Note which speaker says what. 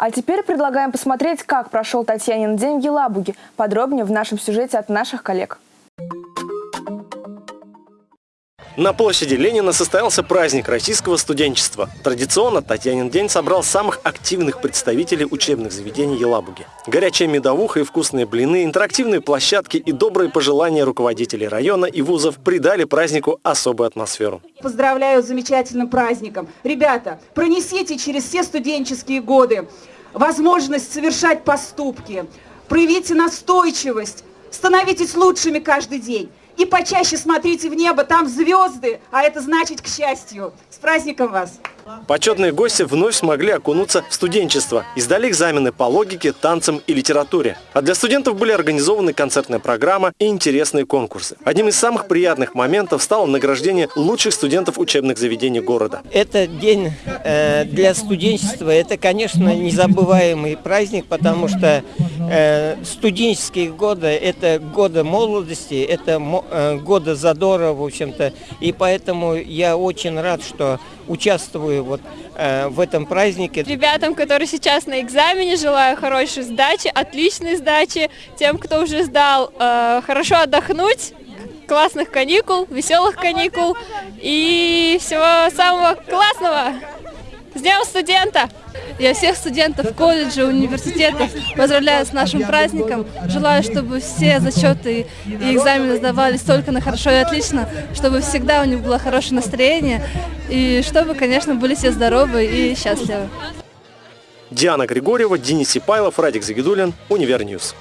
Speaker 1: А теперь предлагаем посмотреть, как прошел Татьянин день в Елабуге. Подробнее в нашем сюжете от наших коллег.
Speaker 2: На площади Ленина состоялся праздник российского студенчества. Традиционно Татьянин день собрал самых активных представителей учебных заведений Елабуги. Горячая медовуха и вкусные блины, интерактивные площадки и добрые пожелания руководителей района и вузов придали празднику особую атмосферу.
Speaker 3: Поздравляю с замечательным праздником. Ребята, пронесите через все студенческие годы возможность совершать поступки, проявите настойчивость, становитесь лучшими каждый день. И почаще смотрите в небо, там звезды, а это значит к счастью. С праздником вас!
Speaker 2: Почетные гости вновь смогли окунуться в студенчество и сдали экзамены по логике, танцам и литературе. А для студентов были организованы концертная программа и интересные конкурсы. Одним из самых приятных моментов стало награждение лучших студентов учебных заведений города.
Speaker 4: Это день э, для студенчества, это, конечно, незабываемый праздник, потому что э, студенческие годы – это годы молодости, это э, годы задора, в общем-то. И поэтому я очень рад, что участвую вот э, в этом празднике.
Speaker 5: Ребятам, которые сейчас на экзамене, желаю хорошей сдачи, отличной сдачи. Тем, кто уже сдал, э, хорошо отдохнуть, классных каникул, веселых каникул и всего самого классного. С Днем студента!
Speaker 6: Я всех студентов колледжа, университетов поздравляю с нашим праздником. Желаю, чтобы все зачеты и экзамены сдавались только на хорошо и отлично, чтобы всегда у них было хорошее настроение и чтобы, конечно, были все здоровы и счастливы.
Speaker 2: Диана Григорьева, Денис Сипайлов, Радик Загидулин, Univer News.